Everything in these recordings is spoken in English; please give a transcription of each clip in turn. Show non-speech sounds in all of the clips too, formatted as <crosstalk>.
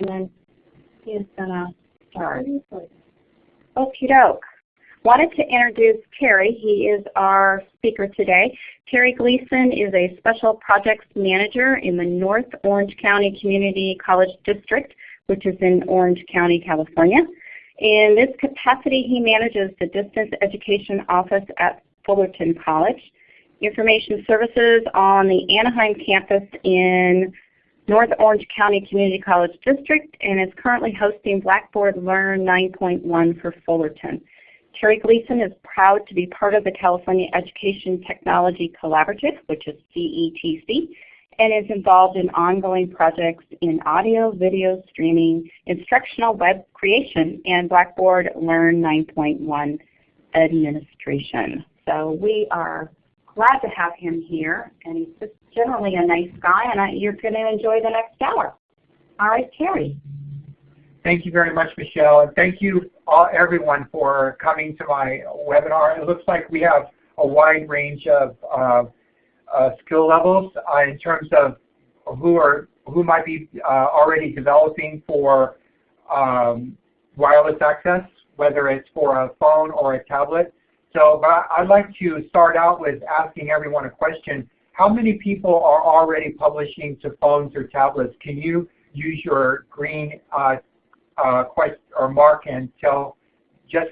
and then he's gonna start. Okie doke. Wanted to introduce Terry. He is our speaker today. Terry Gleason is a Special Projects Manager in the North Orange County Community College District, which is in Orange County, California. In this capacity, he manages the Distance Education Office at Fullerton College, Information Services on the Anaheim campus in North Orange County Community College District, and is currently hosting Blackboard Learn 9.1 for Fullerton. Terry Gleason is proud to be part of the California Education Technology Collaborative, which is CETC, and is involved in ongoing projects in audio, video streaming, instructional web creation, and Blackboard Learn 9.1 administration. So we are glad to have him here, and he's just generally a nice guy, and I, you're going to enjoy the next hour. All right, Terry. Thank you very much, Michelle, and thank you all, everyone for coming to my webinar. It looks like we have a wide range of uh, uh, skill levels uh, in terms of who are who might be uh, already developing for um, wireless access, whether it's for a phone or a tablet. So but I'd like to start out with asking everyone a question. How many people are already publishing to phones or tablets? Can you use your green uh, uh, question or mark and tell just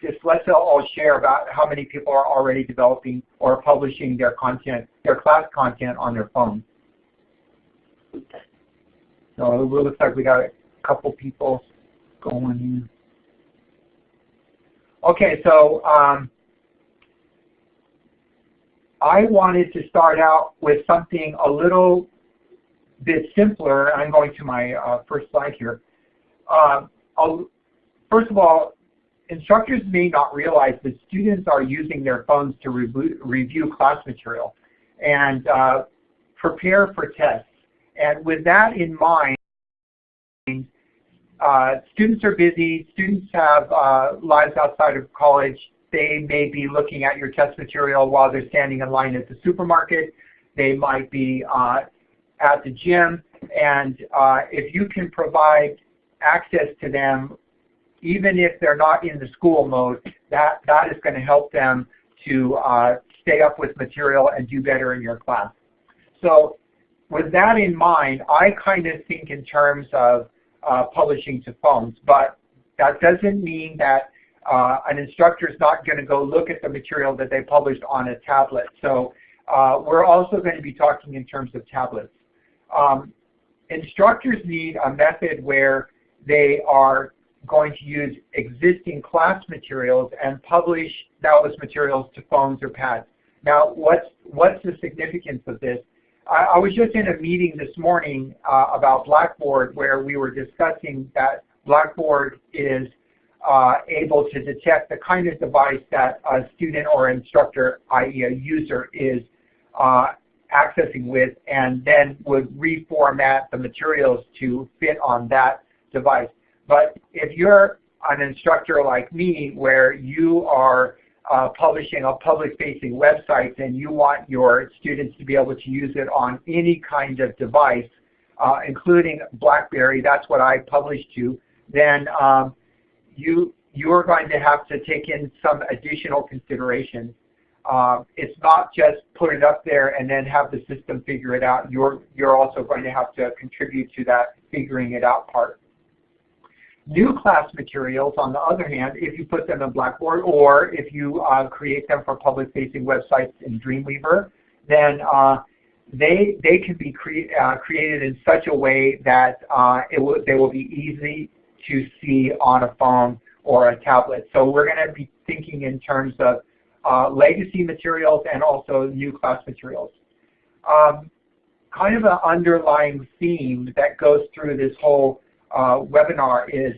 just let's all share about how many people are already developing or publishing their content, their class content on their phone. So it looks like we got a couple people going in. Okay, so um, I wanted to start out with something a little bit simpler. I'm going to my uh, first slide here. Uh, first of all, instructors may not realize that students are using their phones to re review class material and uh, prepare for tests. And with that in mind, uh, students are busy, students have uh, lives outside of college, they may be looking at your test material while they're standing in line at the supermarket. They might be uh, at the gym. And uh, if you can provide access to them, even if they're not in the school mode, that, that is going to help them to uh, stay up with material and do better in your class. So with that in mind, I kind of think in terms of uh, publishing to phones, but that doesn't mean that uh, an instructor is not going to go look at the material that they published on a tablet. So uh, we're also going to be talking in terms of tablets. Um, instructors need a method where they are going to use existing class materials and publish those materials to phones or pads. Now, what's, what's the significance of this? I, I was just in a meeting this morning uh, about Blackboard where we were discussing that Blackboard is uh, able to detect the kind of device that a student or instructor, i.e. a user, is uh, accessing with and then would reformat the materials to fit on that device. But if you're an instructor like me where you are uh, publishing a public-facing website and you want your students to be able to use it on any kind of device, uh, including BlackBerry, that's what I publish to, then um, you you're going to have to take in some additional considerations. Uh, it's not just put it up there and then have the system figure it out. You're you're also going to have to contribute to that figuring it out part. New class materials, on the other hand, if you put them in Blackboard or if you uh, create them for public-facing websites in Dreamweaver, then uh, they they can be cre uh, created in such a way that uh, it will they will be easy to see on a phone or a tablet. So we're going to be thinking in terms of uh, legacy materials and also new class materials. Um, kind of an underlying theme that goes through this whole uh, webinar is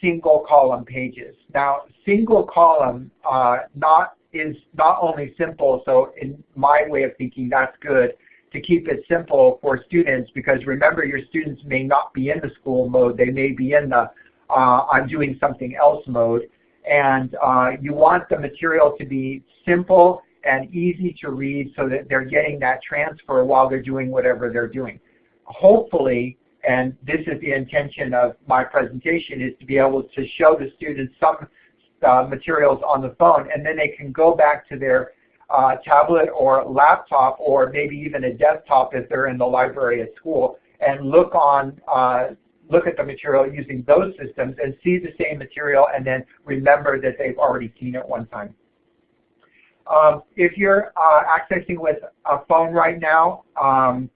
single column pages. Now single column uh, not is not only simple, so in my way of thinking that's good, to keep it simple for students because remember your students may not be in the school mode, they may be in the uh, I'm doing something else mode. And uh, you want the material to be simple and easy to read so that they're getting that transfer while they're doing whatever they're doing. Hopefully, and this is the intention of my presentation, is to be able to show the students some uh, materials on the phone, and then they can go back to their uh, tablet or laptop or maybe even a desktop if they're in the library at school and look on uh, look at the material using those systems and see the same material and then remember that they've already seen it one time. Um, if you're uh, accessing with a phone right now, um,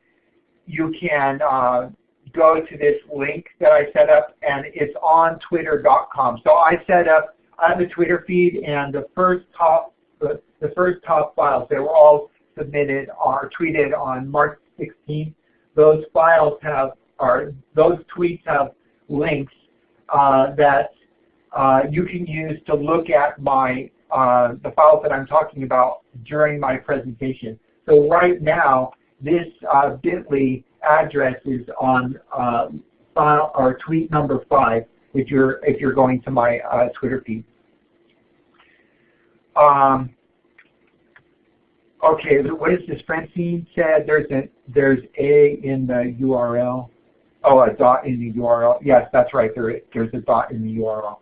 you can uh, go to this link that I set up and it's on twitter.com. So I set up, I have a Twitter feed and the first top, the, the first top files, they were all submitted or tweeted on March 16th. Those files have, or those tweets have links uh, that uh, you can use to look at my uh, the files that I'm talking about during my presentation. So right now, this uh, bit.ly address is on uh, file or tweet number five if you're if you're going to my uh, Twitter feed. Um, okay, what is this? Francine said there's a there's a in the URL. Oh, a dot in the URL. Yes, that's right. There there's a dot in the URL.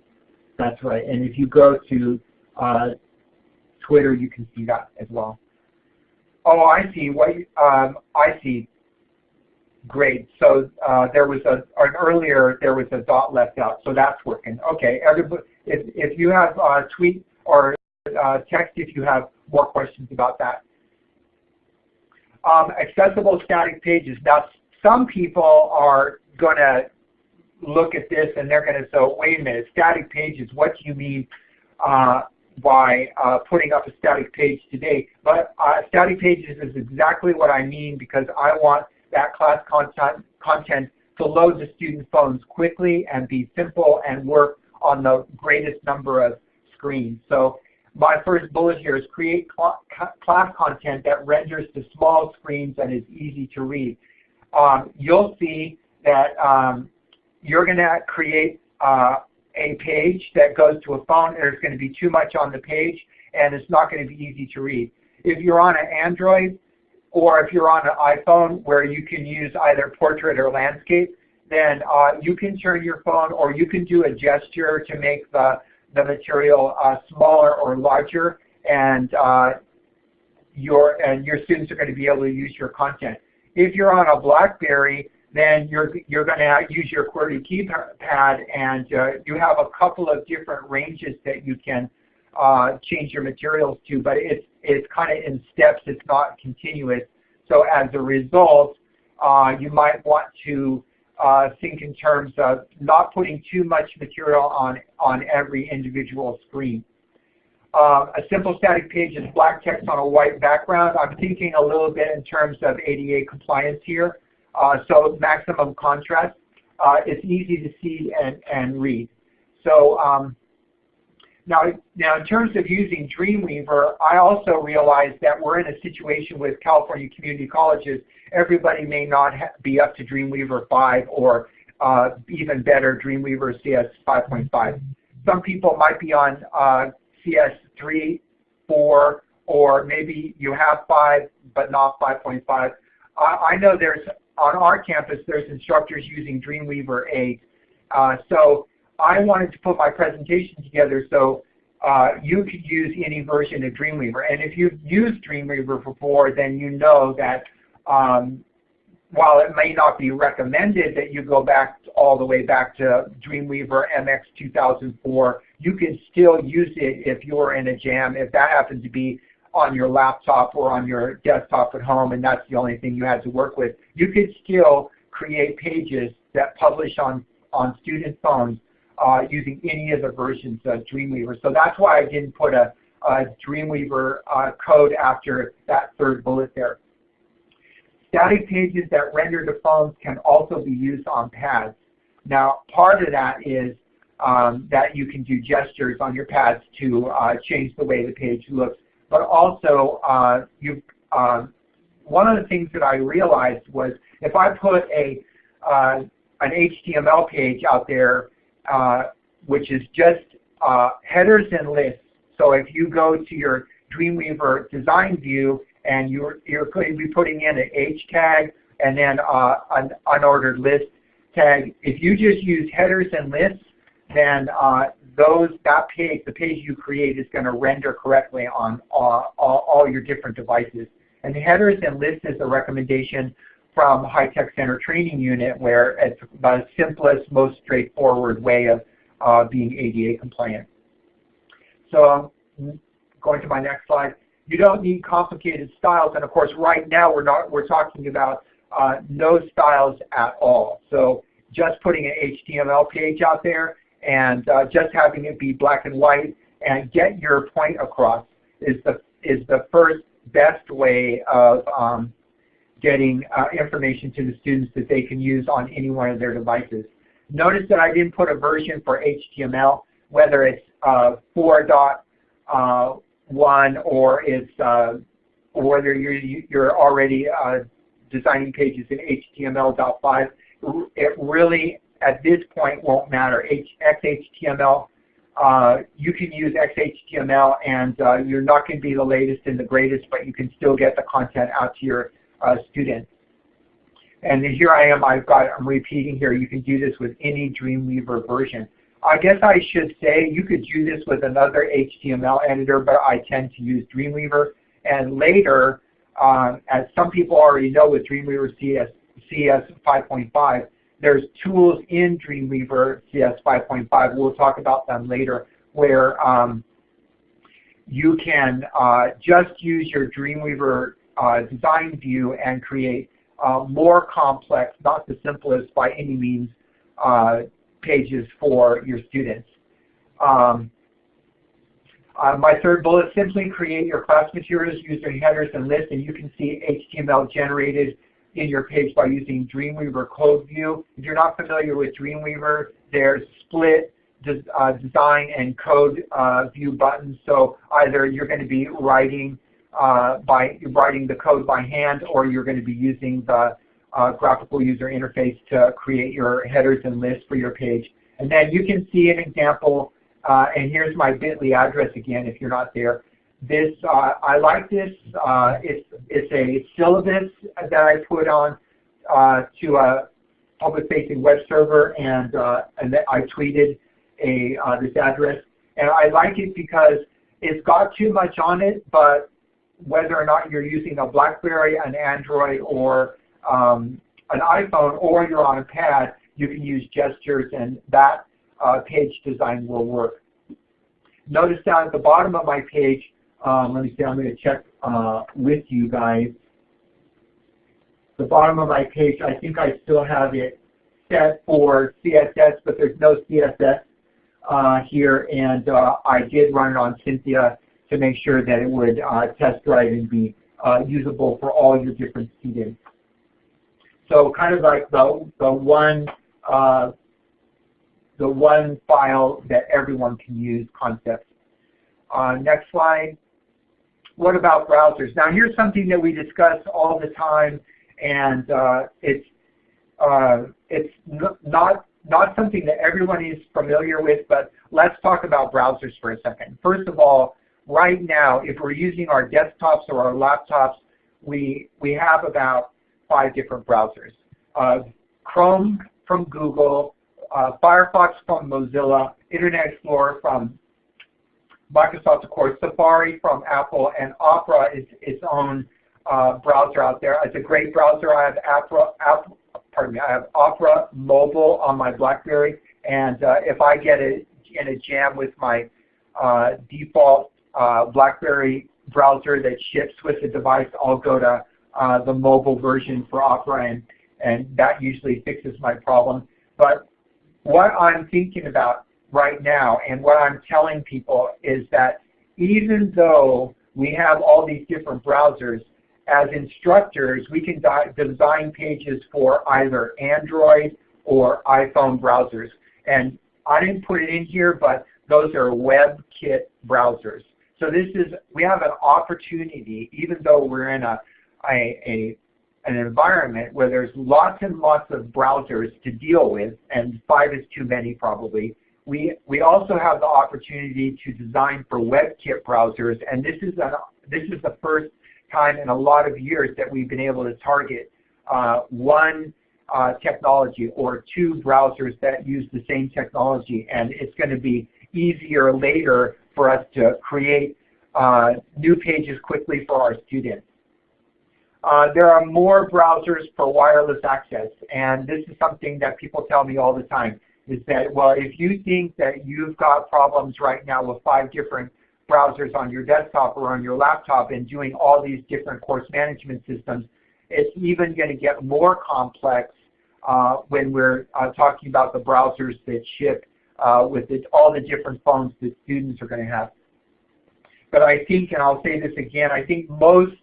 That's right. And if you go to uh, Twitter, you can see that as well. Oh, I see. What um, I see. Great. So uh, there was a an earlier there was a dot left out, so that's working. Okay. Everybody, if if you have uh, tweet or uh, text, if you have more questions about that. Um, accessible static pages. Now, some people are going to look at this and they're going to say, wait a minute, static pages, what do you mean uh, by uh, putting up a static page today? But uh, static pages is exactly what I mean because I want that class content, content to load the student phones quickly and be simple and work on the greatest number of screens. So my first bullet here is create cl class content that renders to small screens and is easy to read. Um, you'll see that um, you're going to create uh, a page that goes to a phone. There's going to be too much on the page and it's not going to be easy to read. If you're on an Android or if you're on an iPhone where you can use either portrait or landscape, then uh, you can turn your phone or you can do a gesture to make the, the material uh, smaller or larger and uh, your, and your students are going to be able to use your content. If you're on a BlackBerry, then you're, you're going to use your QWERTY keypad and uh, you have a couple of different ranges that you can uh, change your materials to, but it's, it's kind of in steps, it's not continuous. So as a result, uh, you might want to uh, think in terms of not putting too much material on, on every individual screen. Uh, a simple static page is black text on a white background. I'm thinking a little bit in terms of ADA compliance here. Uh, so maximum contrast. Uh, it's easy to see and, and read. So um, now, now in terms of using Dreamweaver, I also realize that we're in a situation with California community colleges. Everybody may not be up to Dreamweaver 5 or uh, even better, Dreamweaver CS 5.5. Some people might be on uh, CS 3, 4, or maybe you have 5 but not 5.5. I know there's on our campus, there's instructors using Dreamweaver 8. Uh, so I wanted to put my presentation together so uh, you could use any version of Dreamweaver. And if you've used Dreamweaver before, then you know that um, while it may not be recommended that you go back all the way back to Dreamweaver MX 2004, you can still use it if you're in a jam, if that happens to be on your laptop or on your desktop at home and that's the only thing you had to work with. You could still create pages that publish on, on student phones uh, using any of the versions of Dreamweaver. So that's why I didn't put a, a Dreamweaver uh, code after that third bullet there. Static pages that render to phones can also be used on pads. Now part of that is um, that you can do gestures on your pads to uh, change the way the page looks but also uh, you, uh, one of the things that I realized was if I put a uh, an HTML page out there, uh, which is just uh, headers and lists. So if you go to your Dreamweaver design view and you're, you're going to be putting in an H tag and then uh, an unordered list, tag, if you just use headers and lists, then uh, those that page, the page you create is going to render correctly on all, all, all, your different devices. And the headers and lists is a recommendation from High Tech Center Training Unit where it's the simplest, most straightforward way of uh, being ADA compliant. So going to my next slide. You don't need complicated styles, and of course, right now we're not we're talking about uh, no styles at all. So just putting an HTML page out there and uh, just having it be black and white and get your point across is the is the first best way of um, getting uh, information to the students that they can use on any one of their devices. Notice that I didn't put a version for HTML, whether it's uh, 4.1 uh, or it's uh, whether you're you're already uh, designing pages in HTML.5. It really at this point won't matter. H XHTML, uh, you can use XHTML and uh, you're not going to be the latest and the greatest, but you can still get the content out to your uh, students. And here I am, I've got, I'm repeating here, you can do this with any Dreamweaver version. I guess I should say you could do this with another HTML editor, but I tend to use Dreamweaver. And later, um, as some people already know with Dreamweaver CS, CS 5.5, there's tools in Dreamweaver CS 5.5, we'll talk about them later, where um, you can uh, just use your Dreamweaver uh, design view and create uh, more complex, not the simplest by any means, uh, pages for your students. Um, uh, my third bullet, simply create your class materials using headers and lists, and you can see HTML generated in your page by using Dreamweaver Code View. If you're not familiar with Dreamweaver, there's split des uh, design and code uh, view buttons. So either you're going to be writing uh, by writing the code by hand, or you're going to be using the uh, graphical user interface to create your headers and lists for your page. And then you can see an example, uh, and here's my bit.ly address again if you're not there. This, uh, I like this. Uh, it's, it's a syllabus that I put on uh, to a public-facing web server, and, uh, and I tweeted a, this address. And I like it because it's got too much on it, but whether or not you're using a BlackBerry, an Android, or um, an iPhone, or you're on a pad, you can use gestures, and that uh, page design will work. Notice down at the bottom of my page, um, let me see, I'm going to check uh, with you guys. The bottom of my page, I think I still have it set for CSS, but there's no CSS uh, here, and uh, I did run it on Cynthia to make sure that it would uh, test drive and be uh, usable for all your different students. So kind of like the, the one uh, the one file that everyone can use concept. next slide what about browsers? Now here's something that we discuss all the time, and uh, it's uh, it's not not something that everyone is familiar with, but let's talk about browsers for a second. First of all, right now, if we're using our desktops or our laptops, we we have about five different browsers. Uh, Chrome from Google, uh, Firefox from Mozilla, Internet Explorer from Microsoft, of course, Safari from Apple, and Opera is its own uh, browser out there. It's a great browser. I have Opera, Apple, pardon me, I have Opera Mobile on my BlackBerry, and uh, if I get a, in a jam with my uh, default uh, BlackBerry browser that ships with the device, I'll go to uh, the mobile version for Opera, and, and that usually fixes my problem. But what I'm thinking about right now. And what I'm telling people is that even though we have all these different browsers, as instructors, we can design pages for either Android or iPhone browsers. And I didn't put it in here, but those are WebKit browsers. So this is, we have an opportunity, even though we're in a, a, a an environment where there's lots and lots of browsers to deal with, and five is too many probably, we, we also have the opportunity to design for WebKit browsers, and this is, a, this is the first time in a lot of years that we've been able to target uh, one uh, technology or two browsers that use the same technology and it's going to be easier later for us to create uh, new pages quickly for our students. Uh, there are more browsers for wireless access and this is something that people tell me all the time is that well if you think that you've got problems right now with five different browsers on your desktop or on your laptop and doing all these different course management systems it's even going to get more complex uh, when we're uh, talking about the browsers that ship uh, with it, all the different phones that students are going to have. But I think, and I'll say this again, I think most,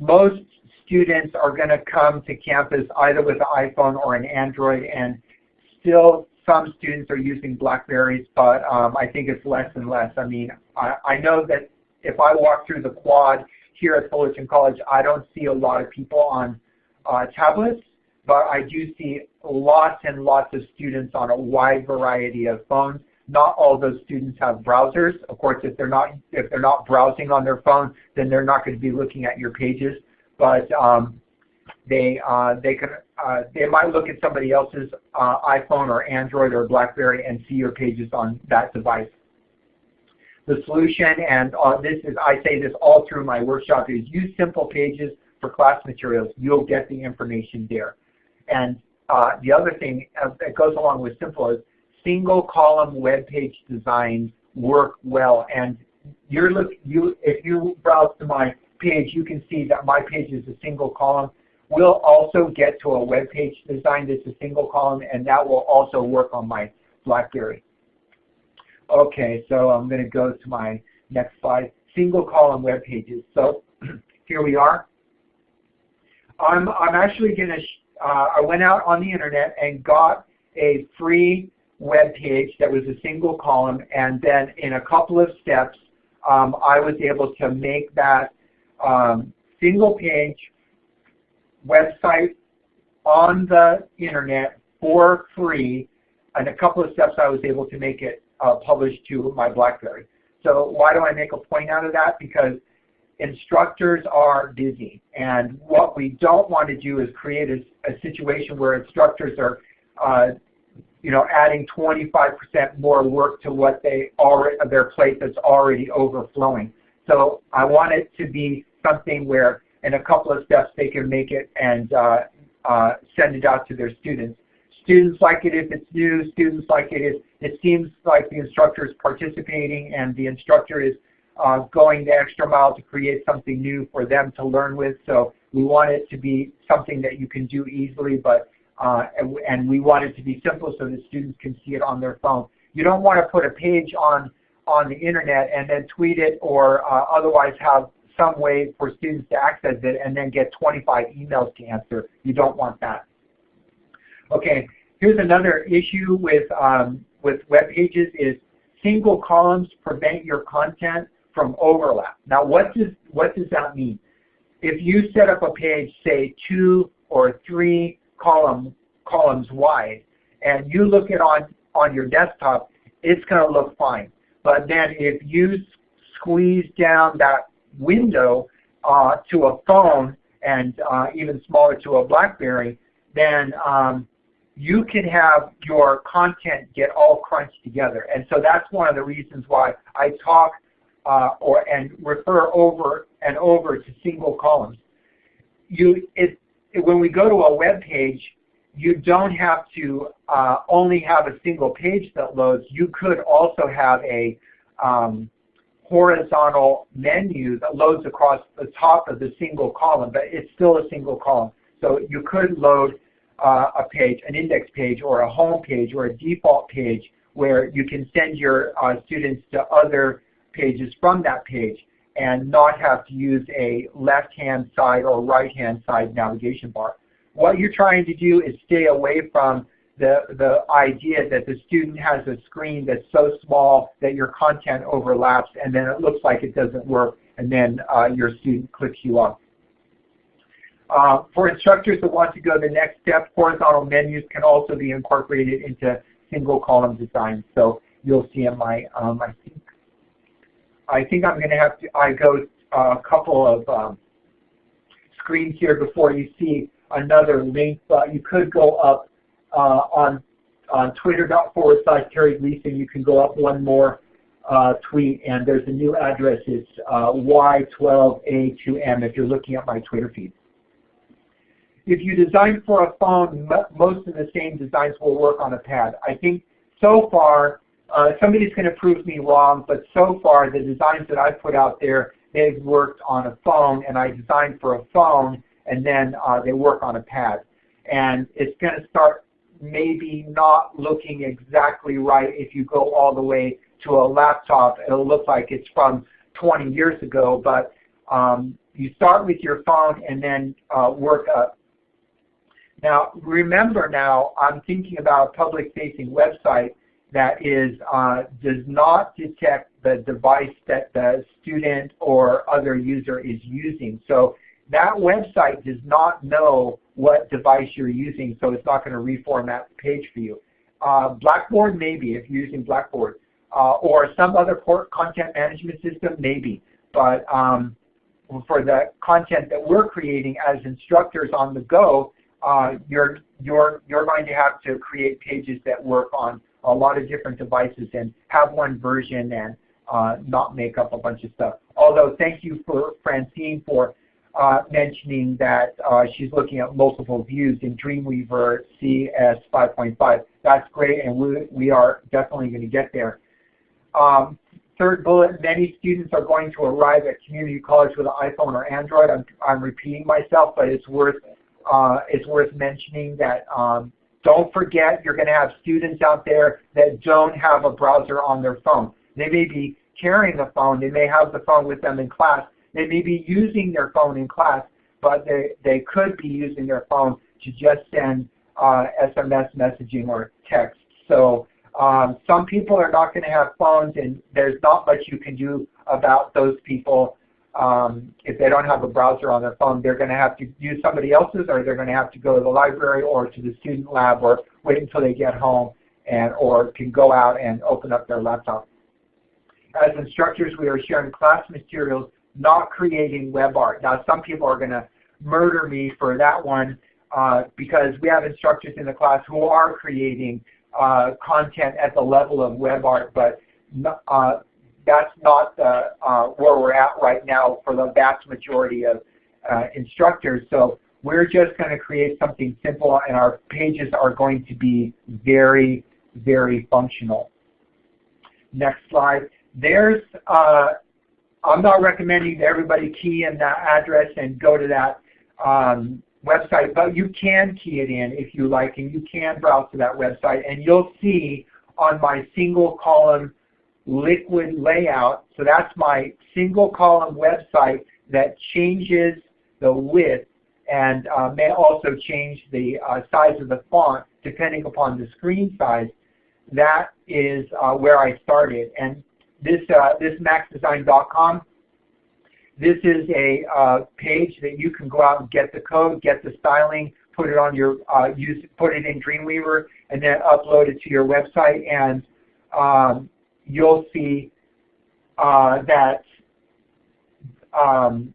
most students are going to come to campus either with an iPhone or an Android and still some students are using Blackberries, but um, I think it's less and less. I mean, I, I know that if I walk through the quad here at Fullerton College, I don't see a lot of people on uh, tablets, but I do see lots and lots of students on a wide variety of phones. Not all those students have browsers. Of course, if they're not if they're not browsing on their phone, then they're not going to be looking at your pages. But um, they uh, they can uh, they might look at somebody else's uh, iPhone or Android or BlackBerry and see your pages on that device. The solution, and uh, this is I say this all through my workshop, is use simple pages for class materials. You'll get the information there. And uh, the other thing uh, that goes along with simple is single column web page designs work well. And you're look you if you browse to my page, you can see that my page is a single column. We'll also get to a web page design that's a single column, and that will also work on my BlackBerry. Okay, so I'm going to go to my next slide. Single column web pages. So <clears throat> here we are. I'm, I'm actually going to uh, I went out on the internet and got a free web page that was a single column and then in a couple of steps um, I was able to make that um, single page website on the internet for free in a couple of steps I was able to make it uh, published to my BlackBerry. So why do I make a point out of that? Because instructors are busy. And what we don't want to do is create a, a situation where instructors are uh, you know, adding 25% more work to what they already, their plate that's already overflowing. So I want it to be something where in a couple of steps they can make it and uh, uh, send it out to their students. Students like it if it's new, students like it if it seems like the instructor is participating and the instructor is uh, going the extra mile to create something new for them to learn with. So we want it to be something that you can do easily, but uh, and, we want it to be simple so that students can see it on their phone. You don't want to put a page on on the internet and then tweet it or uh, otherwise have some way for students to access it and then get 25 emails to answer. You don't want that. Okay, here's another issue with um, with web pages is single columns prevent your content from overlap. Now what does, what does that mean? If you set up a page, say two or three column, columns wide, and you look at on, on your desktop, it's going to look fine. But then if you squeeze down that window uh, to a phone and uh, even smaller to a BlackBerry, then um, you can have your content get all crunched together. And so that's one of the reasons why I talk uh, or and refer over and over to single columns. You, it, it, when we go to a web page, you don't have to uh, only have a single page that loads. You could also have a um, horizontal menu that loads across the top of the single column, but it's still a single column. So you could load uh, a page, an index page or a home page or a default page where you can send your uh, students to other pages from that page and not have to use a left-hand side or right-hand side navigation bar. What you're trying to do is stay away from the, the idea that the student has a screen that's so small that your content overlaps and then it looks like it doesn't work and then uh, your student clicks you off. Uh, for instructors that want to go the next step, horizontal menus can also be incorporated into single column design. So you'll see in my, um, I think I think I'm going to have to I go uh, a couple of um, screens here before you see another link, but you could go up on on Twitter forward slash Terry Gleason. You can go up one more uh, tweet, and there's a new address. It's uh, Y12A2M if you're looking at my Twitter feed. If you design for a phone, most of the same designs will work on a pad. I think so far, uh, somebody's going to prove me wrong, but so far the designs that I've put out there, they've worked on a phone, and I designed for a phone, and then uh, they work on a pad. And it's going to start maybe not looking exactly right if you go all the way to a laptop. It'll look like it's from 20 years ago, but um, you start with your phone and then uh, work up. Now, remember now, I'm thinking about a public-facing website that is uh, does not detect the device that the student or other user is using. So that website does not know what device you're using, so it's not going to reformat the page for you. Uh, Blackboard, maybe, if you're using Blackboard. Uh, or some other content management system, maybe. But um, for the content that we're creating as instructors on the go, uh, you're, you're, you're going to have to create pages that work on a lot of different devices and have one version and uh, not make up a bunch of stuff. Although thank you for Francine for mentioning that uh, she's looking at multiple views in Dreamweaver CS 5.5. That's great and we, we are definitely going to get there. Um, third bullet, many students are going to arrive at community college with an iPhone or Android. I'm, I'm repeating myself, but it's worth, uh, it's worth mentioning that um, don't forget you're going to have students out there that don't have a browser on their phone. They may be carrying a phone. They may have the phone with them in class, they may be using their phone in class, but they, they could be using their phone to just send uh, SMS messaging or text. So um, some people are not going to have phones and there's not much you can do about those people. Um, if they don't have a browser on their phone, they're going to have to use somebody else's or they're going to have to go to the library or to the student lab or wait until they get home and or can go out and open up their laptop. As instructors, we are sharing class materials not creating web art. Now some people are going to murder me for that one uh, because we have instructors in the class who are creating uh, content at the level of web art, but uh, that's not uh, where we're at right now for the vast majority of uh, instructors. So we're just going to create something simple and our pages are going to be very, very functional. Next slide. There's uh, I'm not recommending that everybody key in that address and go to that um, website, but you can key it in if you like, and you can browse to that website, and you'll see on my single column liquid layout, so that's my single column website that changes the width and uh, may also change the uh, size of the font depending upon the screen size. That is uh, where I started. And this, uh, this maxdesign.com, this is a uh, page that you can go out and get the code, get the styling, put it on your, uh, use, put it in Dreamweaver, and then upload it to your website, and um, you'll see uh, that um,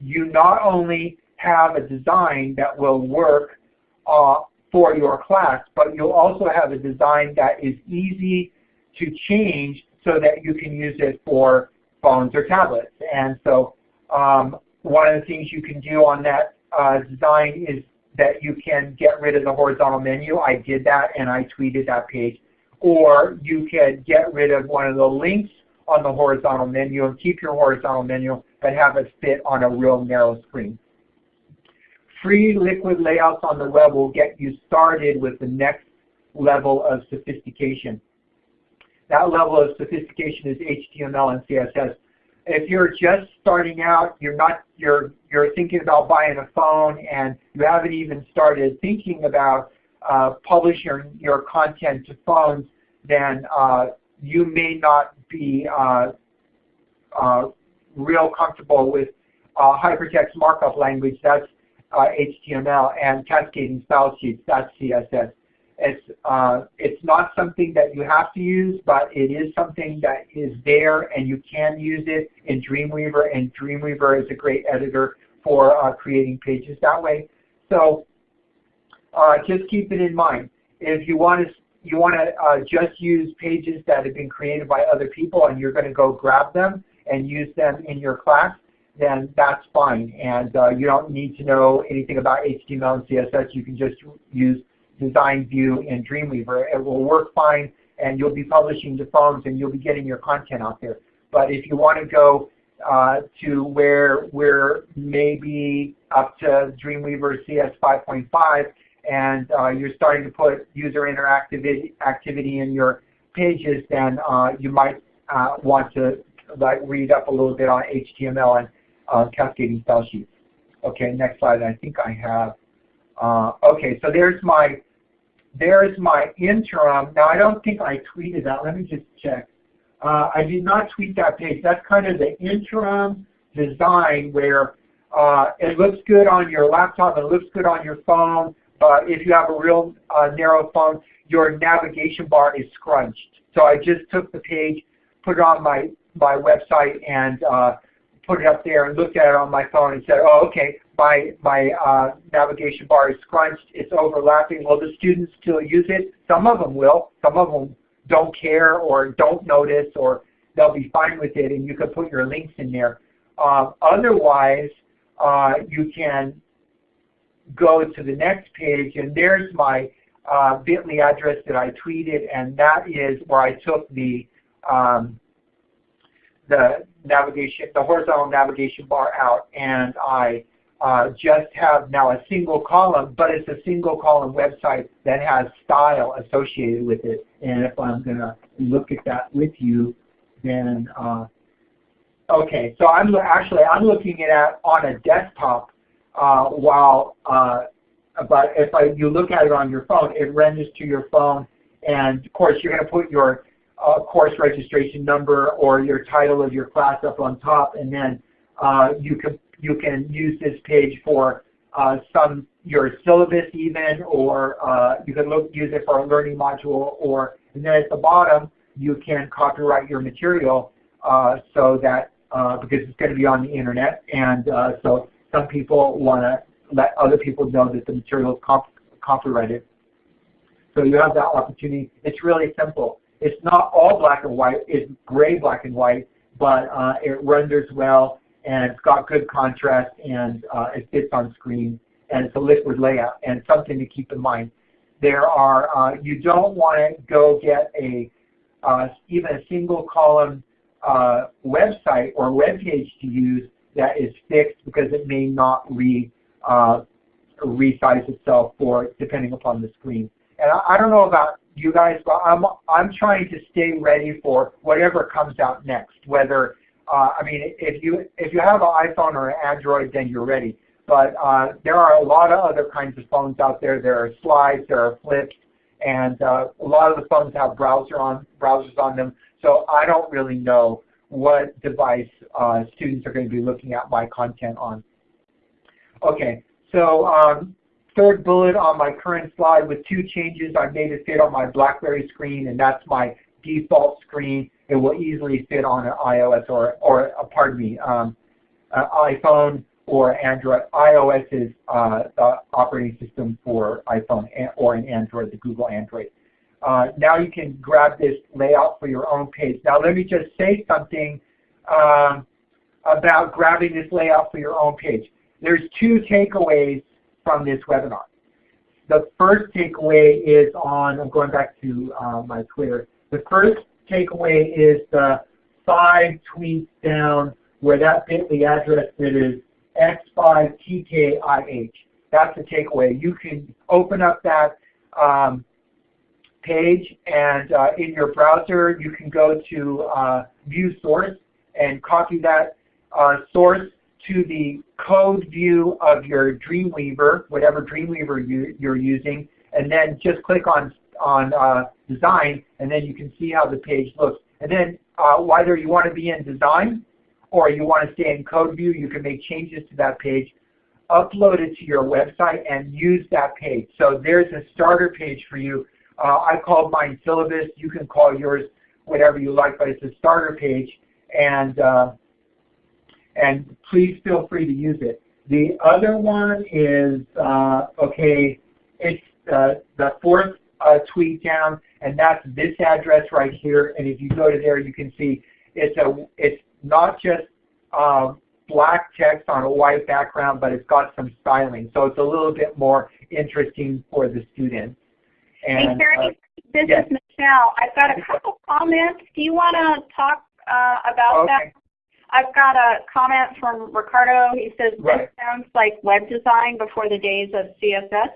you not only have a design that will work uh, for your class, but you'll also have a design that is easy to change so that you can use it for phones or tablets. And so um, one of the things you can do on that uh, design is that you can get rid of the horizontal menu. I did that and I tweeted that page. Or you can get rid of one of the links on the horizontal menu and keep your horizontal menu but have it fit on a real narrow screen. Free liquid layouts on the web will get you started with the next level of sophistication. That level of sophistication is HTML and CSS. If you're just starting out, you're not you're you're thinking about buying a phone and you haven't even started thinking about uh, publishing your, content to phones, then uh, you may not be uh, uh real comfortable with uh, hypertext markup language. That's HTML uh, and cascading style sheets. That's CSS. It's, uh, it's not something that you have to use, but it is something that is there and you can use it in Dreamweaver and Dreamweaver is a great editor for uh, creating pages that way. So uh, just keep it in mind. If you want to you want to uh, just use pages that have been created by other people and you're going to go grab them and use them in your class, then that's fine. And uh, you don't need to know anything about HTML and CSS. You can just use Design View in Dreamweaver. It will work fine and you'll be publishing to phones and you'll be getting your content out there. But if you want to go uh, to where we're maybe up to Dreamweaver CS 5.5 and uh, you're starting to put user interactivity activity in your pages, then uh, you might uh, want to like read up a little bit on HTML and uh, cascading style sheets. Okay, next slide. I think I have. Uh, okay, so there's my there's my interim. Now I don't think I tweeted that. Let me just check. Uh, I did not tweet that page. That's kind of the interim design where uh, it looks good on your laptop, it looks good on your phone, but if you have a real uh, narrow phone, your navigation bar is scrunched. So I just took the page, put it on my, my website, and uh, put it up there and looked at it on my phone and said, oh, okay, my, my uh, navigation bar is scrunched, it's overlapping. Will the students still use it? Some of them will. Some of them don't care or don't notice or they'll be fine with it and you can put your links in there. Uh, otherwise, uh, you can go to the next page and there's my uh, bit.ly address that I tweeted and that is where I took the um, the navigation, the horizontal navigation bar out and I uh, just have now a single column, but it's a single column website that has style associated with it. And if I'm going to look at that with you, then, uh, okay, so I'm actually, I'm looking at on a desktop uh, while, uh, but if I, you look at it on your phone, it renders to your phone. And of course, you're going to put your uh, course registration number or your title of your class up on top, and then you can you can use this page for uh, some your syllabus even, or uh, you can look use it for a learning module, or and then at the bottom you can copyright your material uh, so that uh, because it's going to be on the internet, and uh, so some people want to let other people know that the material is cop copyrighted. So you have that opportunity. It's really simple. It's not all black and white. It's gray, black and white, but uh, it renders well and it's got good contrast and uh, it fits on screen and it's a liquid layout and something to keep in mind. There are, uh, you don't want to go get a, uh, even a single column uh, website or web page to use that is fixed because it may not re, uh, resize itself for depending upon the screen. And I, I don't know about you guys, but I'm, I'm trying to stay ready for whatever comes out next, whether uh, I mean, if you if you have an iPhone or an Android, then you're ready. But uh, there are a lot of other kinds of phones out there. There are slides, there are flips, and uh, a lot of the phones have browser on browsers on them. So I don't really know what device uh, students are going to be looking at my content on. Okay, so um, third bullet on my current slide with two changes. I made it fit on my BlackBerry screen, and that's my default screen it will easily fit on an iOS or, or uh, pardon me, um, uh, iPhone or Android. iOS is uh, the operating system for iPhone or an Android, the Google Android. Uh, now you can grab this layout for your own page. Now let me just say something um, about grabbing this layout for your own page. There's two takeaways from this webinar. The first takeaway is on, I'm going back to uh, my Twitter. The first takeaway is the five tweets down where that bit.ly address that is x5tkih. That's the takeaway. You can open up that um, page and uh, in your browser you can go to uh, view source and copy that uh, source to the code view of your Dreamweaver, whatever Dreamweaver you, you're using, and then just click on on uh, design, and then you can see how the page looks. And then uh, whether you want to be in design or you want to stay in code view, you can make changes to that page, upload it to your website, and use that page. So there's a starter page for you. Uh, I called mine syllabus. You can call yours whatever you like, but it's a starter page. And, uh, and please feel free to use it. The other one is, uh, okay, it's uh, the fourth uh, tweet down, and that's this address right here. And if you go to there, you can see it's a it's not just uh, black text on a white background, but it's got some styling. So it's a little bit more interesting for the students. And, hey, Terry, uh, this yes. is Michelle. I've got a couple comments. Do you want to talk uh, about okay. that? I've got a comment from Ricardo. He says, right. this sounds like web design before the days of CSS.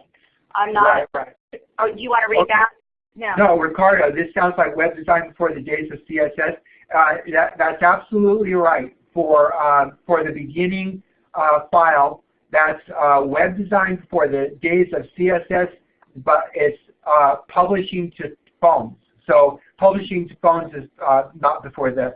I'm not. Right, right. Oh, do you want to read okay. that? No. No, Ricardo, this sounds like web design before the days of CSS. Uh, that, that's absolutely right. For, uh, for the beginning uh, file, that's uh, web design for the days of CSS, but it's uh, publishing to phones. So publishing to phones is uh, not before the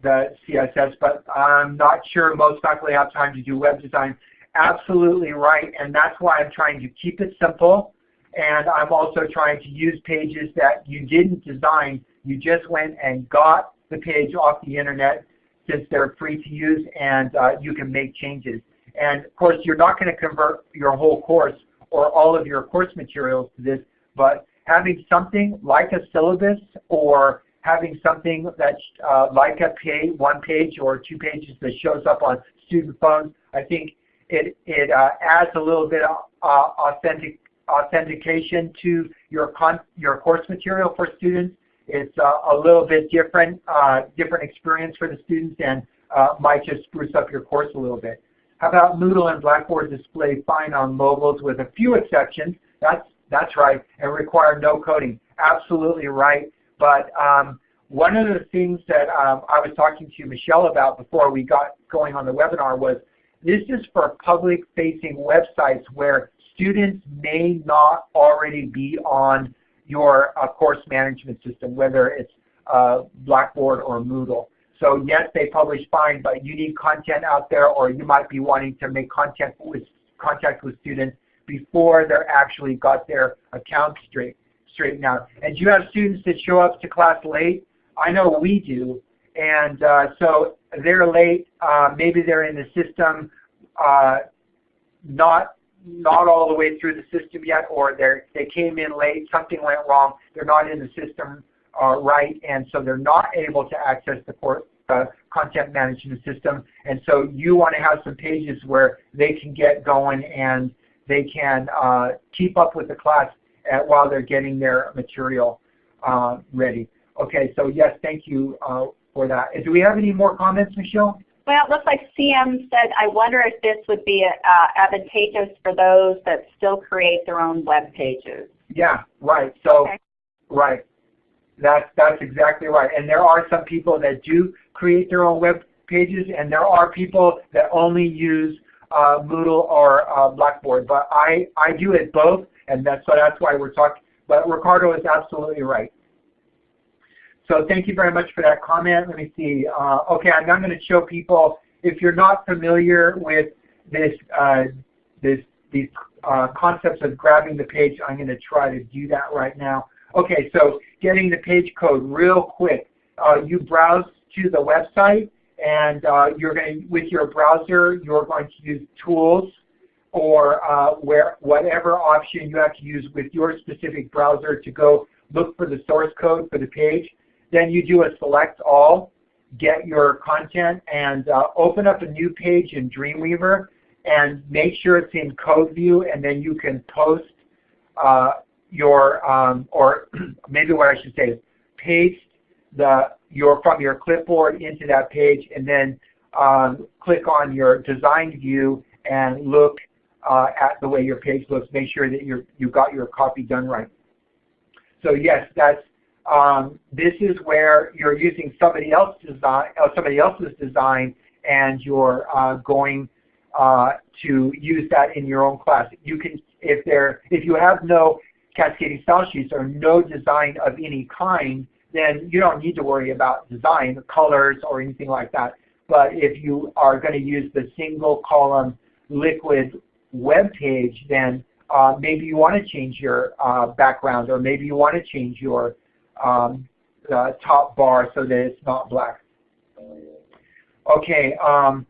the CSS, but I'm not sure most faculty have time to do web design. Absolutely right, and that's why I'm trying to keep it simple, and I'm also trying to use pages that you didn't design. You just went and got the page off the internet since they're free to use and uh, you can make changes. And of course, you're not going to convert your whole course or all of your course materials to this, but having something like a syllabus or having something that's uh, like a page, one page or two pages that shows up on student phones, I think it, it uh, adds a little bit of uh, authentic, authentication to your, con your course material for students. It's uh, a little bit different, uh, different experience for the students and uh, might just spruce up your course a little bit. How about Moodle and Blackboard display fine on mobiles with a few exceptions? That's, that's right, and require no coding. Absolutely right. But um, one of the things that um, I was talking to Michelle about before we got going on the webinar was this is for public-facing websites where students may not already be on your uh, course management system, whether it's uh, Blackboard or Moodle. So yes, they publish fine, but you need content out there or you might be wanting to make contact with, contact with students before they're actually got their account straight straightened out. And do you have students that show up to class late? I know we do. And uh, so they're late. Uh, maybe they're in the system uh, not not all the way through the system yet, or they they came in late, something went wrong, they're not in the system uh, right, and so they're not able to access the course, uh, content management system. And so you want to have some pages where they can get going and they can uh, keep up with the class at, while they're getting their material uh, ready. Okay, so yes, thank you uh, for that. Do we have any more comments, Michelle? Well, it looks like CM said, I wonder if this would be uh, advantageous for those that still create their own web pages. Yeah, right. So, okay. right. That's, that's exactly right. And there are some people that do create their own web pages, and there are people that only use uh, Moodle or uh, Blackboard. But I, I do it both, and that's, so that's why we're talking. But Ricardo is absolutely right. So thank you very much for that comment. Let me see. Uh, okay, I'm now going to show people, if you're not familiar with this, uh, this, these uh, concepts of grabbing the page, I'm going to try to do that right now. Okay, so getting the page code real quick. Uh, you browse to the website and uh, you're going to, with your browser, you're going to use tools or uh, where whatever option you have to use with your specific browser to go look for the source code for the page. Then you do a select all, get your content, and uh, open up a new page in Dreamweaver and make sure it's in code view and then you can post uh, your, um, or <clears throat> maybe what I should say is paste the your from your clipboard into that page and then um, click on your design view and look uh, at the way your page looks. Make sure that you you got your copy done right. So yes, that's um, this is where you're using somebody else's design, uh, somebody else's design, and you're uh, going uh, to use that in your own class. You can, if there, if you have no cascading style sheets or no design of any kind, then you don't need to worry about design, colors, or anything like that. But if you are going to use the single column liquid web page, then uh, maybe you want to change your uh, background, or maybe you want to change your um, top bar so that it's not black. Okay, um,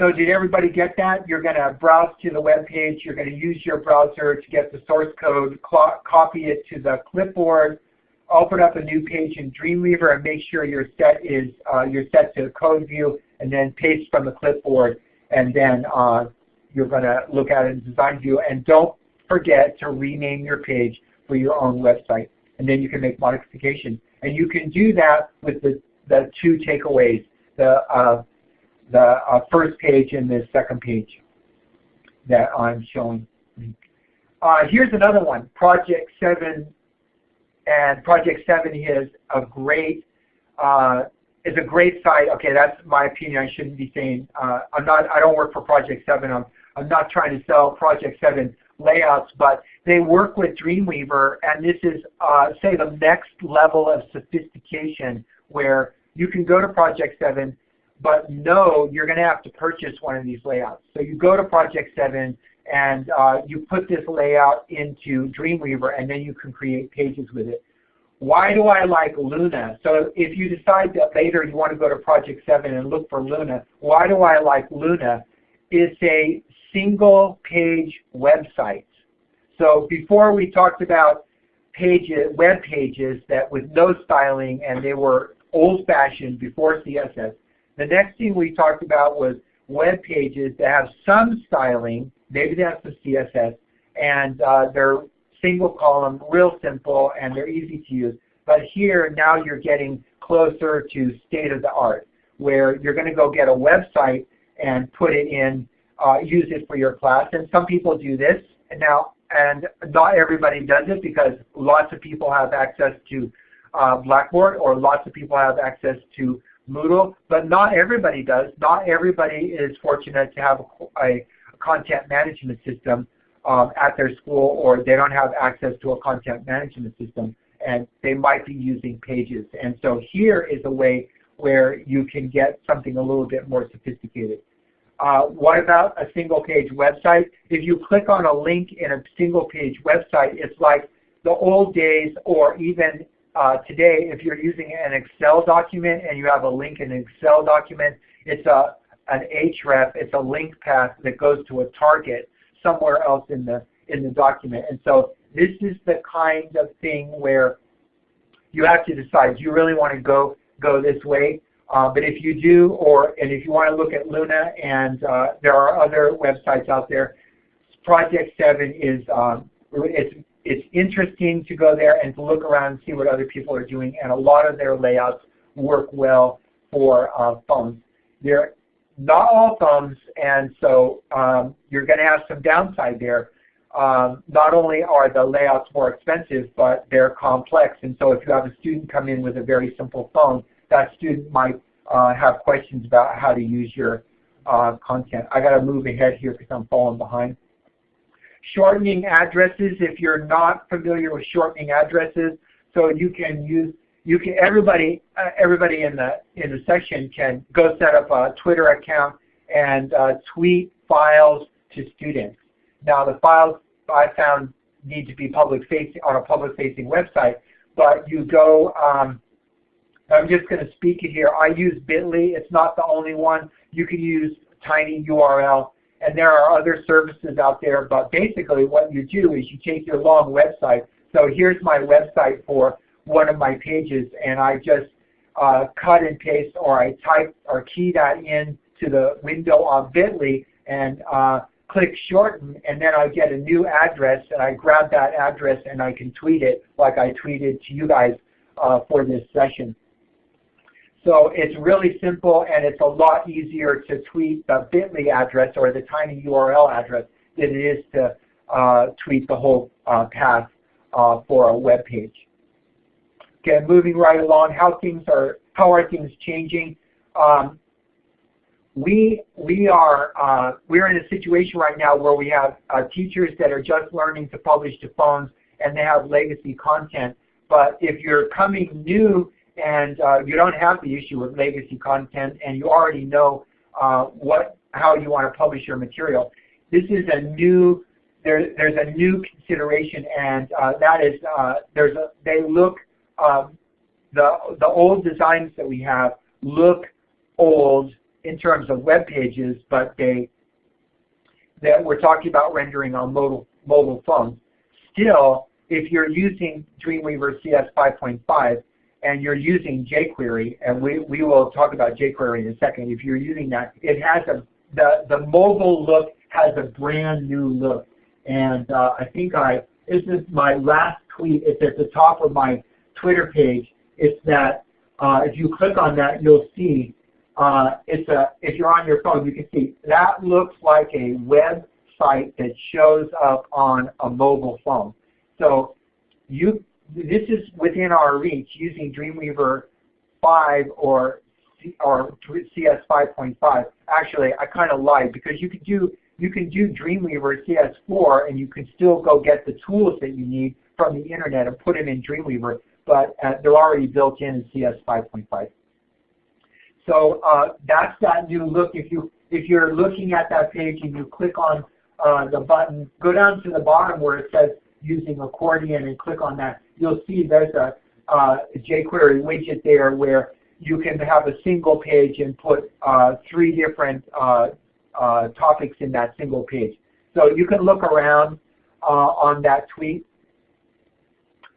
So did everybody get that? You're going to browse to the web page. You're going to use your browser to get the source code, copy it to the clipboard, open up a new page in Dreamweaver, and make sure your set is uh, you're set to code view, and then paste from the clipboard, and then uh, you're going to look at it in design view. And don't forget to rename your page for your own website, and then you can make modifications. And you can do that with the, the two takeaways, the, uh, the uh, first page and the second page that I'm showing. Uh, here's another one, Project 7. And Project 7 is a great uh, is a great site. Okay, that's my opinion. I shouldn't be saying uh, I'm not. I don't work for Project 7. I'm I'm not trying to sell Project 7 layouts, but they work with Dreamweaver, and this is, uh, say, the next level of sophistication where you can go to Project 7, but no, you're going to have to purchase one of these layouts. So you go to Project 7, and uh, you put this layout into Dreamweaver, and then you can create pages with it. Why do I like Luna? So if you decide that later you want to go to Project 7 and look for Luna, why do I like Luna? It's a single page website. So before we talked about pages, web pages that with no styling and they were old fashioned before CSS. The next thing we talked about was web pages that have some styling, maybe that's the CSS, and uh, they're single column, real simple, and they're easy to use. But here now you're getting closer to state of the art, where you're going to go get a website and put it in uh, use it for your class. And some people do this. And now, and not everybody does it because lots of people have access to uh, Blackboard or lots of people have access to Moodle, but not everybody does. Not everybody is fortunate to have a, a content management system um, at their school or they don't have access to a content management system and they might be using pages. And so here is a way where you can get something a little bit more sophisticated. Uh, what about a single page website? If you click on a link in a single page website, it's like the old days or even uh, today if you're using an Excel document and you have a link in an Excel document, it's a, an href, it's a link path that goes to a target somewhere else in the, in the document. And so this is the kind of thing where you have to decide, do you really want to go, go this way? Uh, but if you do, or and if you want to look at Luna, and uh, there are other websites out there, Project 7 is um, it's it's interesting to go there and to look around and see what other people are doing, and a lot of their layouts work well for uh, phones. They're not all phones, and so um, you're going to have some downside there. Um, not only are the layouts more expensive, but they're complex, and so if you have a student come in with a very simple phone, that student might uh, have questions about how to use your uh, content. I got to move ahead here because I'm falling behind. Shortening addresses, if you're not familiar with shortening addresses, so you can use you can everybody uh, everybody in the in the section can go set up a Twitter account and uh, tweet files to students. Now the files I found need to be public facing on a public facing website, but you go um, I'm just going to speak it here. I use Bitly. It's not the only one. You can use tinyURL, and there are other services out there. But basically, what you do is you take your long website. So here's my website for one of my pages, and I just uh, cut and paste, or I type or key that in to the window on Bitly, and uh, click shorten, and then I get a new address, and I grab that address, and I can tweet it like I tweeted to you guys uh, for this session. So it's really simple and it's a lot easier to tweet the bit.ly address or the tiny URL address than it is to uh, tweet the whole uh, path uh, for a web page. Okay, moving right along, how things are, how are things changing? Um, we we are uh, we're in a situation right now where we have uh, teachers that are just learning to publish to phones and they have legacy content. But if you're coming new and uh, you don't have the issue with legacy content and you already know uh, what how you want to publish your material. This is a new there, there's a new consideration and uh, that is uh, there's a, they look um, the the old designs that we have look old in terms of web pages, but they that we're talking about rendering on mobile mobile phones. Still, if you're using Dreamweaver CS 5.5 and you're using jQuery, and we, we will talk about jQuery in a second, if you're using that, it has a the, the mobile look has a brand new look. And uh, I think I, this is my last tweet, it's at the top of my Twitter page. It's that uh, if you click on that, you'll see uh, it's a, if you're on your phone, you can see that looks like a website that shows up on a mobile phone. So you, this is within our reach using Dreamweaver 5 or or CS 5.5. Actually, I kind of lied because you can do you can do Dreamweaver CS4 and you can still go get the tools that you need from the internet and put them in Dreamweaver, but uh, they're already built in in CS 5.5. So uh, that's that new look. If you if you're looking at that page and you click on uh, the button, go down to the bottom where it says using accordion and click on that. You'll see there's a uh, jQuery widget there where you can have a single page and put uh, three different uh, uh, topics in that single page. So you can look around uh, on that tweet.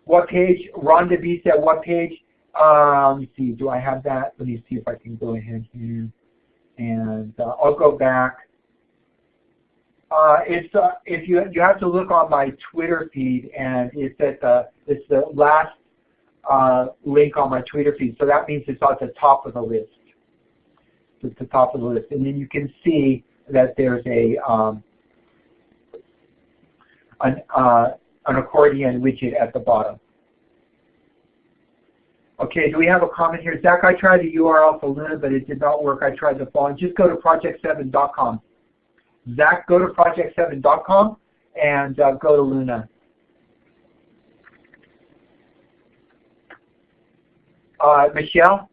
What page? Rhonda B said what page? Uh, let me see, do I have that? Let me see if I can go ahead here. And I'll go back. Uh, it's uh, if you you have to look on my Twitter feed, and it's at the it's the last uh, link on my Twitter feed. So that means it's at the top of the list. It's the top of the list, and then you can see that there's a um, an uh, an accordion widget at the bottom. Okay, do we have a comment here? Zach, I tried the URL for Luna, but it did not work. I tried the phone. Just go to project7.com. Zach, go to project7.com and uh, go to Luna. Uh, Michelle,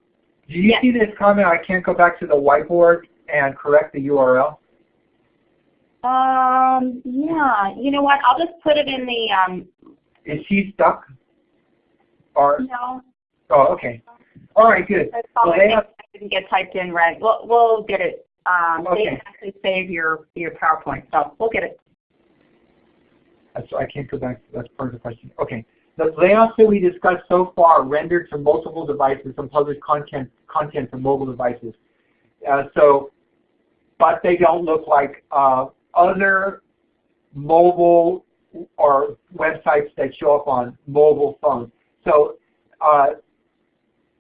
do you yes. see this comment? I can't go back to the whiteboard and correct the URL. Um, yeah, you know what? I'll just put it in the. Um, Is she stuck? Or no. Oh, okay. All right, good. Well, they have, didn't get typed in right. We'll we'll get it. Um, okay. They actually save your your PowerPoint, so we'll get it. So I can't go back. That's part of the question. Okay. The layouts that we discussed so far rendered to multiple devices and publish content content to mobile devices. Uh, so, but they don't look like uh, other mobile or websites that show up on mobile phones. So, uh,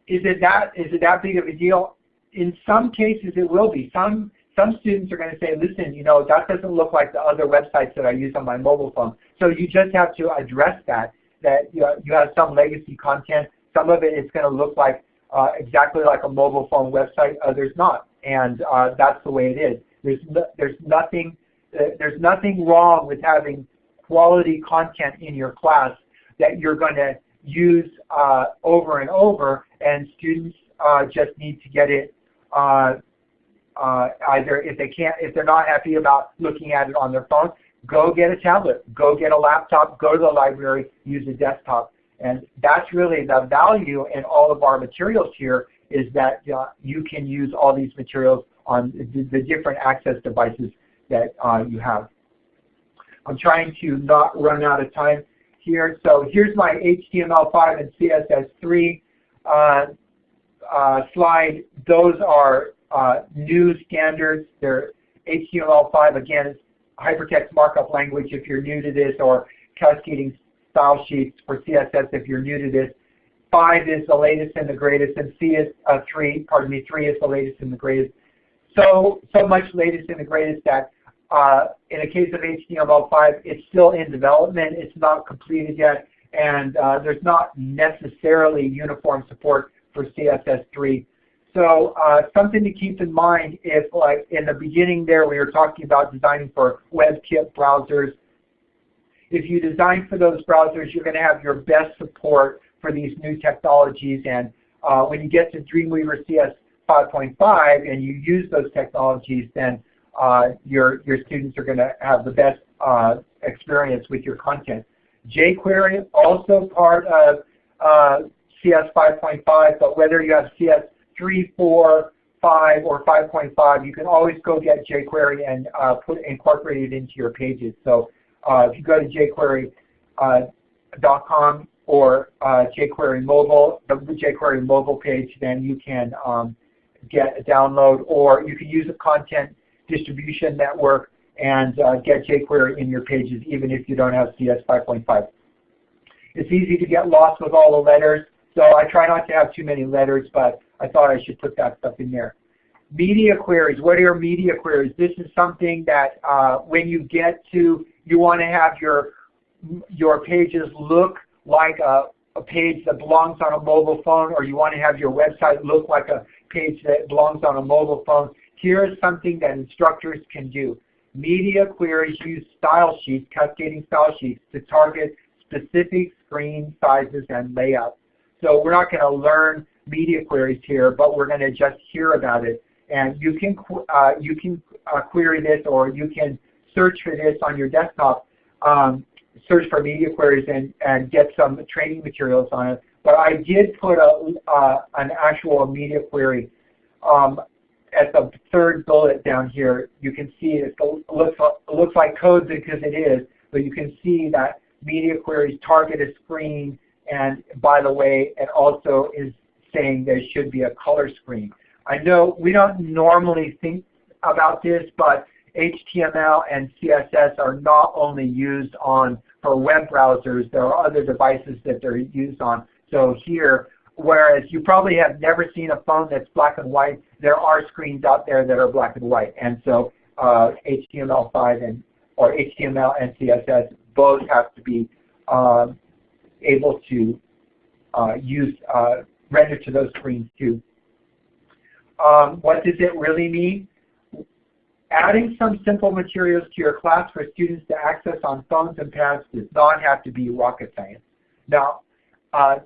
is it that is it that big of a deal? In some cases, it will be. Some some students are going to say, listen, you know, that doesn't look like the other websites that I use on my mobile phone. So you just have to address that that you, know, you have some legacy content. Some of it is going to look like uh, exactly like a mobile phone website, others not. And uh, that's the way it is. There's, no, there's, nothing, uh, there's nothing wrong with having quality content in your class that you're going to use uh, over and over, and students uh, just need to get it uh, either if they can't, if they're not happy about looking at it on their phone, go get a tablet, go get a laptop, go to the library, use a desktop. And that's really the value in all of our materials here is that uh, you can use all these materials on the, the different access devices that uh, you have. I'm trying to not run out of time here. So here's my HTML5 and CSS3 uh, uh, slide. Those are uh, new standards. They're HTML5, again, hypertext markup language if you're new to this, or cascading style sheets for CSS if you're new to this. 5 is the latest and the greatest, and C is uh, 3, pardon me, 3 is the latest and the greatest. So, so much latest and the greatest that uh, in the case of HTML5, it's still in development. It's not completed yet, and uh, there's not necessarily uniform support for CSS3. So uh, something to keep in mind if like in the beginning there we were talking about designing for WebKit browsers. If you design for those browsers, you're going to have your best support for these new technologies. And uh, when you get to Dreamweaver CS 5.5 and you use those technologies, then uh, your, your students are going to have the best uh, experience with your content. jQuery, also part of uh, CS 5.5, but whether you have CS 3, 4, 5 or 5.5, you can always go get jQuery and uh, put incorporate it into your pages. So uh, if you go to jQuery.com or uh, jQuery mobile, the jQuery mobile page, then you can um, get a download, or you can use a content distribution network and uh, get jQuery in your pages even if you don't have CS 5.5. It's easy to get lost with all the letters, so I try not to have too many letters, but I thought I should put that stuff in there. Media queries, what are your media queries? This is something that uh, when you get to, you want to have your, your pages look like a, a page that belongs on a mobile phone or you want to have your website look like a page that belongs on a mobile phone. Here is something that instructors can do. Media queries use style sheets, cascading style sheets, to target specific screen sizes and layouts. So we're not going to learn media queries here, but we're going to just hear about it. And you can, uh, you can uh, query this or you can search for this on your desktop, um, search for media queries and, and get some training materials on it. But I did put a, uh, an actual media query um, at the third bullet down here. You can see it looks, it looks like code because it is, but you can see that media queries target a screen and by the way, it also is saying there should be a color screen. I know we don't normally think about this, but HTML and CSS are not only used on for web browsers, there are other devices that they're used on. So here, whereas you probably have never seen a phone that's black and white, there are screens out there that are black and white. And so uh, HTML5 and or HTML and CSS both have to be um, able to uh, use uh, render to those screens too. Um, what does it really mean? Adding some simple materials to your class for students to access on phones and pads does not have to be rocket science. Now, uh,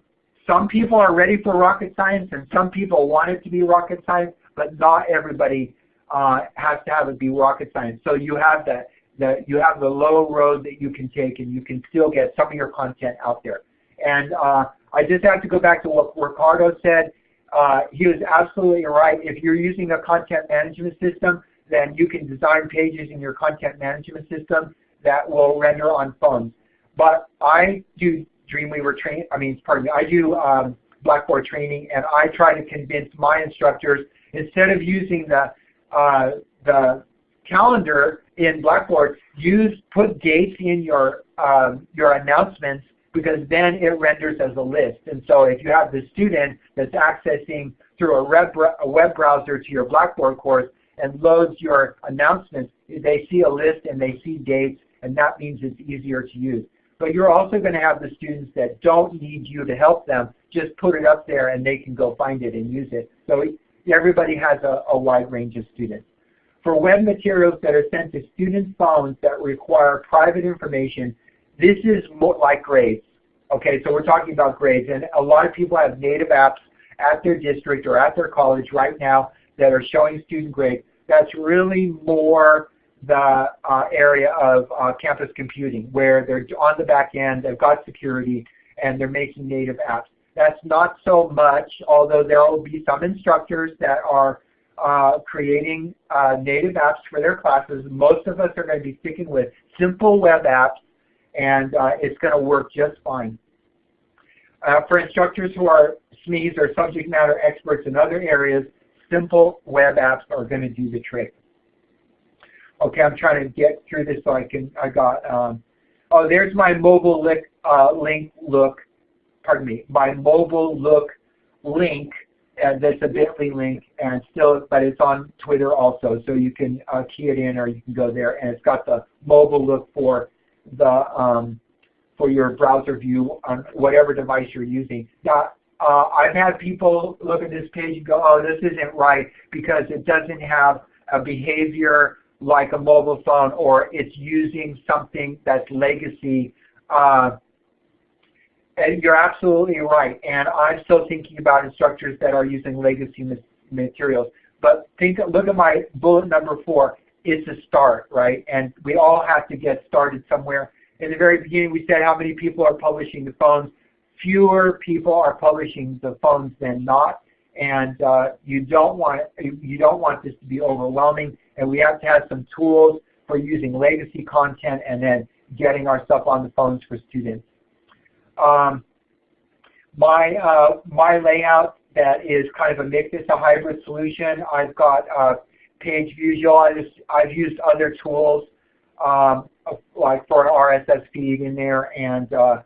some people are ready for rocket science and some people want it to be rocket science, but not everybody uh, has to have it be rocket science. So you have the, the, you have the low road that you can take and you can still get some of your content out there. And uh, I just have to go back to what Ricardo said. Uh, he was absolutely right. If you're using a content management system, then you can design pages in your content management system that will render on phones. But I do Dreamweaver training, I mean, pardon me, I do um, Blackboard training and I try to convince my instructors instead of using the, uh, the calendar in Blackboard, use, put dates in your, um, your announcements because then it renders as a list. And so if you have the student that's accessing through a web, a web browser to your Blackboard course and loads your announcements, they see a list and they see dates and that means it's easier to use. But you're also going to have the students that don't need you to help them. Just put it up there and they can go find it and use it. So everybody has a, a wide range of students. For web materials that are sent to students' phones that require private information, this is more like grades. Okay, so we're talking about grades, and a lot of people have native apps at their district or at their college right now that are showing student grades. That's really more the uh, area of uh, campus computing, where they're on the back end, they've got security, and they're making native apps. That's not so much, although there will be some instructors that are uh, creating uh, native apps for their classes. Most of us are going to be sticking with simple web apps and uh, it's going to work just fine. Uh, for instructors who are SMEs or subject matter experts in other areas, simple web apps are going to do the trick. Okay, I'm trying to get through this so I can, I got, um, oh, there's my mobile link, uh, link look, pardon me, my mobile look link, and that's a bit.ly link, and still, but it's on Twitter also, so you can uh, key it in or you can go there, and it's got the mobile look for the um, for your browser view on whatever device you're using. Now, uh, I've had people look at this page and go, oh, this isn't right because it doesn't have a behavior like a mobile phone or it's using something that's legacy. Uh, and you're absolutely right. And I'm still thinking about instructors that are using legacy materials. But think, look at my bullet number four it's a start, right? And we all have to get started somewhere. In the very beginning, we said how many people are publishing the phones. Fewer people are publishing the phones than not. and uh, you don't want you don't want this to be overwhelming. And we have to have some tools for using legacy content and then getting our stuff on the phones for students. Um, my uh, my layout that is kind of a mix. It's a hybrid solution. I've got uh, page visual. I've used other tools um, like for an RSS feed in there, and uh,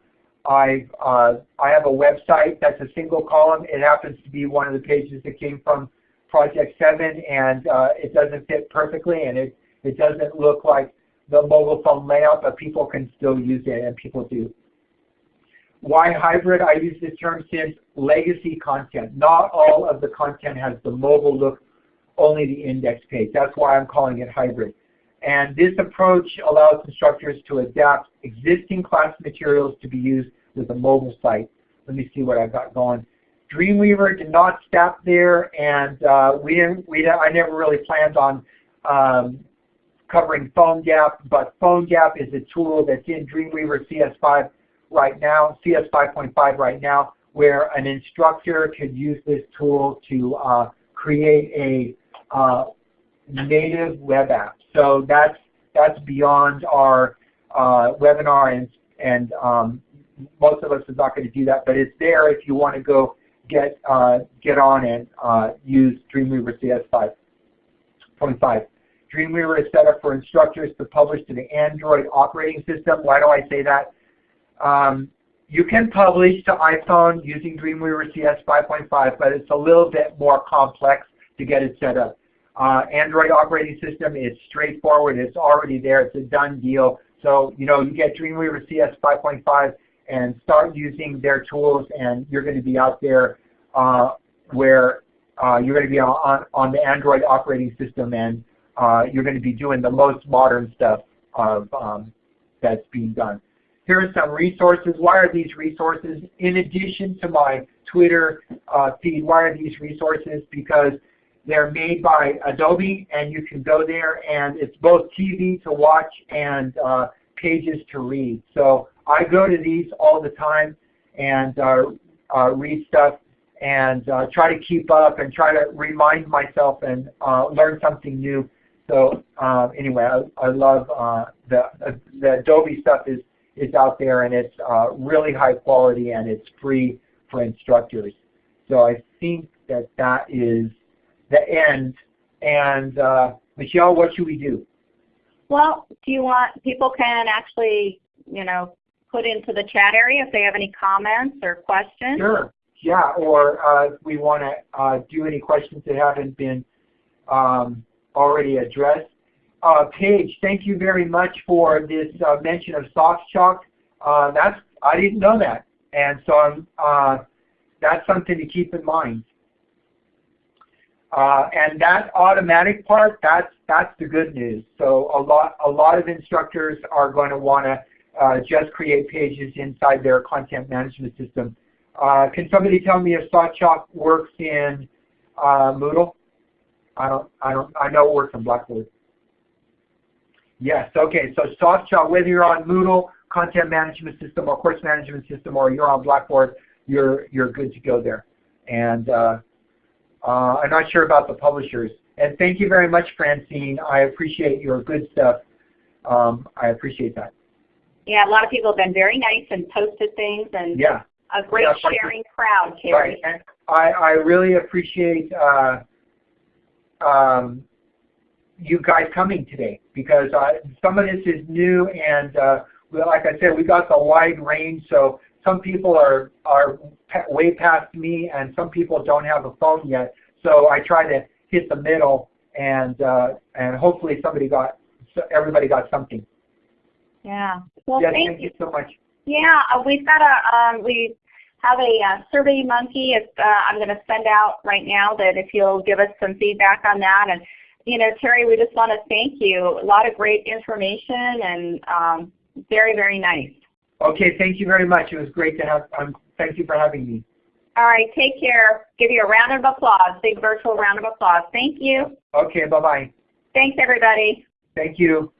I uh, I have a website that's a single column. It happens to be one of the pages that came from Project 7, and uh, it doesn't fit perfectly, and it it doesn't look like the mobile phone layout, but people can still use it, and people do. Why hybrid? I use this term since legacy content. Not all of the content has the mobile look, only the index page. That's why I'm calling it hybrid. And this approach allows instructors to adapt existing class materials to be used with a mobile site. Let me see what I've got going. Dreamweaver did not stop there, and uh, we didn't. We I never really planned on um, covering PhoneGap, but PhoneGap is a tool that's in Dreamweaver CS5 right now, CS 5.5 right now, where an instructor could use this tool to uh, create a uh, native web app. So that's that's beyond our uh, webinar, and and um, most of us are not going to do that, but it's there if you want to go get uh, get on and uh, use Dreamweaver CS 5.5. Dreamweaver is set up for instructors to publish to the Android operating system. Why do I say that? Um, you can publish to iPhone using Dreamweaver CS 5.5, but it's a little bit more complex to get it set up. Uh, Android operating system is straightforward. It's already there. It's a done deal. So, you know, you get Dreamweaver CS 5.5 and start using their tools and you're going to be out there uh, where uh, you're going to be on, on the Android operating system and uh, you're going to be doing the most modern stuff of, um, that's being done. Here are some resources. Why are these resources? In addition to my Twitter uh, feed, why are these resources? Because they're made by Adobe and you can go there and it's both TV to watch and uh, pages to read. So I go to these all the time and uh, uh, read stuff and uh, try to keep up and try to remind myself and uh, learn something new. So anyway, I, I love the, the Adobe stuff is is out there and it's uh, really high quality and it's free for instructors. So I think that that is the end. And uh, Michelle, what should we do? Well, do you want, people can actually, you know, put into the chat area if they have any comments or questions? Sure. Yeah, or uh, we want to uh, do any questions that haven't been um, already addressed. Uh, Paige, thank you very much for this uh, mention of SoftChalk. Uh, that's I didn't know that, and so I'm, uh, that's something to keep in mind. Uh, and that automatic part, that's that's the good news. So a lot a lot of instructors are going to want to uh, just create pages inside their content management system. can somebody tell me if SoftChalk works in Moodle? I don't I don't I know it works in Blackboard. Yes, okay, so SoftChalk, whether you're on Moodle, content management system, or course management system, or you're on Blackboard, you're, you're good to go there. And uh, uh, I'm not sure about the publishers. And thank you very much, Francine. I appreciate your good stuff. Um, I appreciate that. Yeah, a lot of people have been very nice and posted things and yeah. a great yeah, sharing crowd, Terry. Right. And I, I really appreciate uh, um, you guys coming today because uh, some of this is new and uh, like I said, we got the wide range. So some people are are way past me, and some people don't have a phone yet. So I try to hit the middle, and uh, and hopefully somebody got everybody got something. Yeah. Well, yes, thank, thank you. so much. Yeah, uh, we've got a um, we have a uh, survey monkey. If, uh, I'm going to send out right now that if you'll give us some feedback on that and you know, Terry, we just want to thank you. A lot of great information and um, very, very nice. Okay, thank you very much. It was great to have, um, thank you for having me. All right, take care. Give you a round of applause, big virtual round of applause. Thank you. Okay, bye-bye. Thanks, everybody. Thank you.